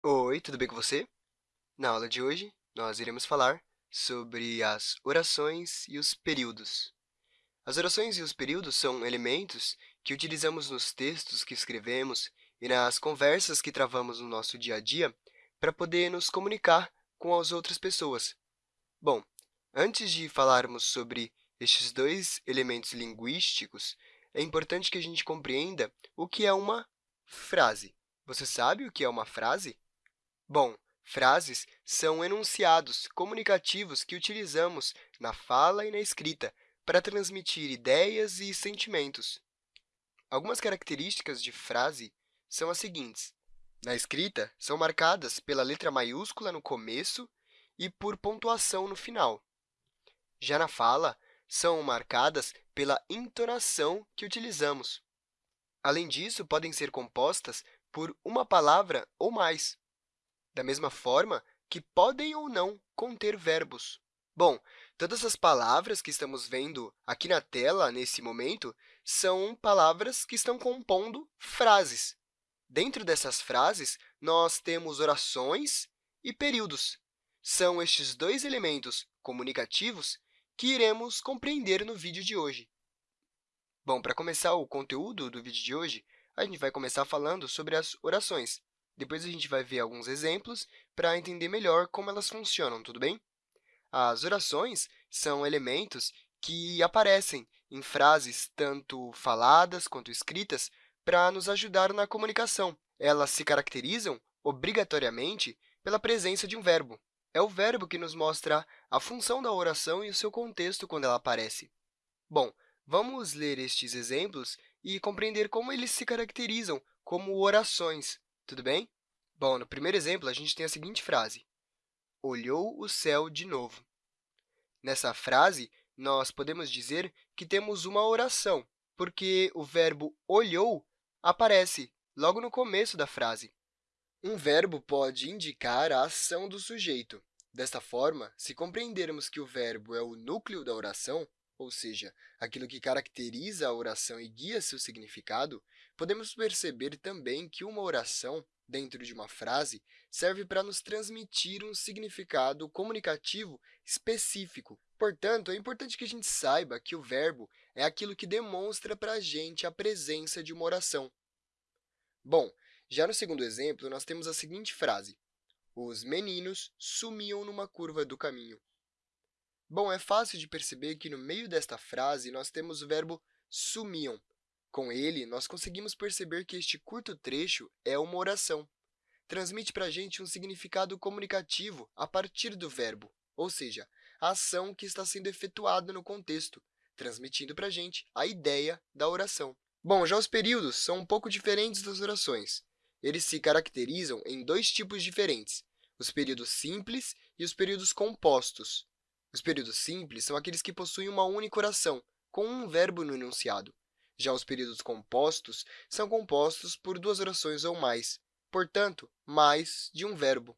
Oi, tudo bem com você? Na aula de hoje, nós iremos falar sobre as orações e os períodos. As orações e os períodos são elementos que utilizamos nos textos que escrevemos e nas conversas que travamos no nosso dia a dia para poder nos comunicar com as outras pessoas. Bom, antes de falarmos sobre estes dois elementos linguísticos, é importante que a gente compreenda o que é uma frase. Você sabe o que é uma frase? Bom, frases são enunciados comunicativos que utilizamos na fala e na escrita para transmitir ideias e sentimentos. Algumas características de frase são as seguintes. Na escrita, são marcadas pela letra maiúscula no começo e por pontuação no final. Já na fala, são marcadas pela entonação que utilizamos. Além disso, podem ser compostas por uma palavra ou mais da mesma forma que podem ou não conter verbos. Bom, todas as palavras que estamos vendo aqui na tela, nesse momento, são palavras que estão compondo frases. Dentro dessas frases, nós temos orações e períodos. São estes dois elementos comunicativos que iremos compreender no vídeo de hoje. Bom, para começar o conteúdo do vídeo de hoje, a gente vai começar falando sobre as orações. Depois a gente vai ver alguns exemplos para entender melhor como elas funcionam, tudo bem? As orações são elementos que aparecem em frases tanto faladas quanto escritas para nos ajudar na comunicação. Elas se caracterizam, obrigatoriamente, pela presença de um verbo. É o verbo que nos mostra a função da oração e o seu contexto quando ela aparece. Bom, vamos ler estes exemplos e compreender como eles se caracterizam como orações. Tudo bem? Bom, no primeiro exemplo, a gente tem a seguinte frase. Olhou o céu de novo. Nessa frase, nós podemos dizer que temos uma oração, porque o verbo olhou aparece logo no começo da frase. Um verbo pode indicar a ação do sujeito. Desta forma, se compreendermos que o verbo é o núcleo da oração, ou seja, aquilo que caracteriza a oração e guia seu significado, podemos perceber também que uma oração dentro de uma frase serve para nos transmitir um significado comunicativo específico. Portanto, é importante que a gente saiba que o verbo é aquilo que demonstra para a gente a presença de uma oração. Bom, já no segundo exemplo, nós temos a seguinte frase. Os meninos sumiam numa curva do caminho. Bom, é fácil de perceber que no meio desta frase nós temos o verbo sumiam, com ele, nós conseguimos perceber que este curto trecho é uma oração. Transmite para a gente um significado comunicativo a partir do verbo, ou seja, a ação que está sendo efetuada no contexto, transmitindo para a gente a ideia da oração. Bom, já os períodos são um pouco diferentes das orações. Eles se caracterizam em dois tipos diferentes, os períodos simples e os períodos compostos. Os períodos simples são aqueles que possuem uma única oração, com um verbo no enunciado. Já os períodos compostos são compostos por duas orações ou mais, portanto, mais de um verbo.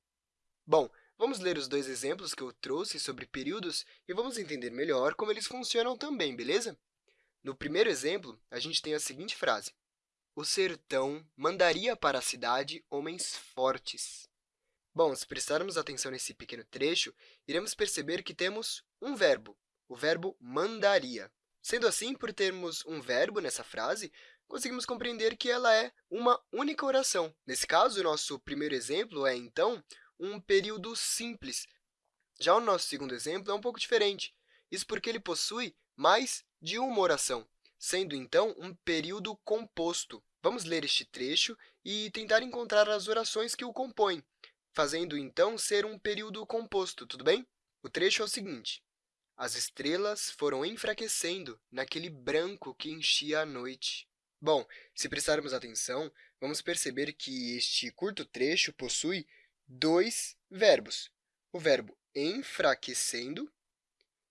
Bom, vamos ler os dois exemplos que eu trouxe sobre períodos e vamos entender melhor como eles funcionam também, beleza? No primeiro exemplo, a gente tem a seguinte frase. O sertão mandaria para a cidade homens fortes. Bom, se prestarmos atenção nesse pequeno trecho, iremos perceber que temos um verbo, o verbo mandaria. Sendo assim, por termos um verbo nessa frase, conseguimos compreender que ela é uma única oração. Nesse caso, o nosso primeiro exemplo é, então, um período simples. Já o nosso segundo exemplo é um pouco diferente. Isso porque ele possui mais de uma oração, sendo, então, um período composto. Vamos ler este trecho e tentar encontrar as orações que o compõem, fazendo, então, ser um período composto, tudo bem? O trecho é o seguinte. As estrelas foram enfraquecendo naquele branco que enchia a noite. Bom, se prestarmos atenção, vamos perceber que este curto trecho possui dois verbos, o verbo enfraquecendo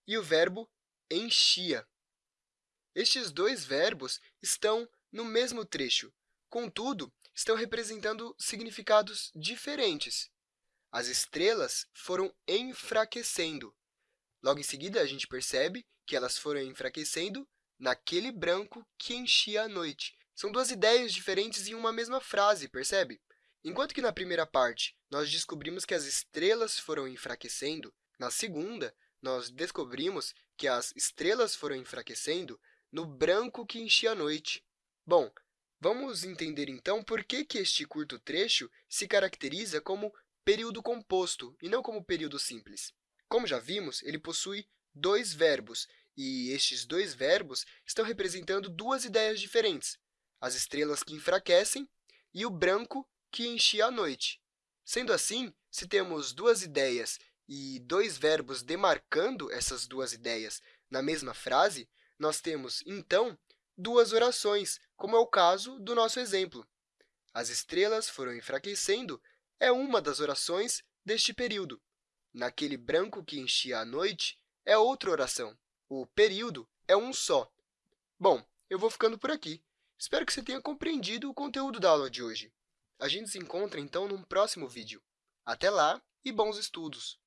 e o verbo enchia. Estes dois verbos estão no mesmo trecho, contudo, estão representando significados diferentes. As estrelas foram enfraquecendo, Logo em seguida, a gente percebe que elas foram enfraquecendo naquele branco que enchia a noite. São duas ideias diferentes em uma mesma frase, percebe? Enquanto que na primeira parte nós descobrimos que as estrelas foram enfraquecendo, na segunda, nós descobrimos que as estrelas foram enfraquecendo no branco que enchia a noite. Bom, vamos entender, então, por que, que este curto trecho se caracteriza como período composto e não como período simples. Como já vimos, ele possui dois verbos, e estes dois verbos estão representando duas ideias diferentes, as estrelas que enfraquecem e o branco que enchia a noite. Sendo assim, se temos duas ideias e dois verbos demarcando essas duas ideias na mesma frase, nós temos, então, duas orações, como é o caso do nosso exemplo. As estrelas foram enfraquecendo é uma das orações deste período. Naquele branco que enchia a noite é outra oração. O período é um só. Bom, eu vou ficando por aqui. Espero que você tenha compreendido o conteúdo da aula de hoje. A gente se encontra, então, num próximo vídeo. Até lá e bons estudos!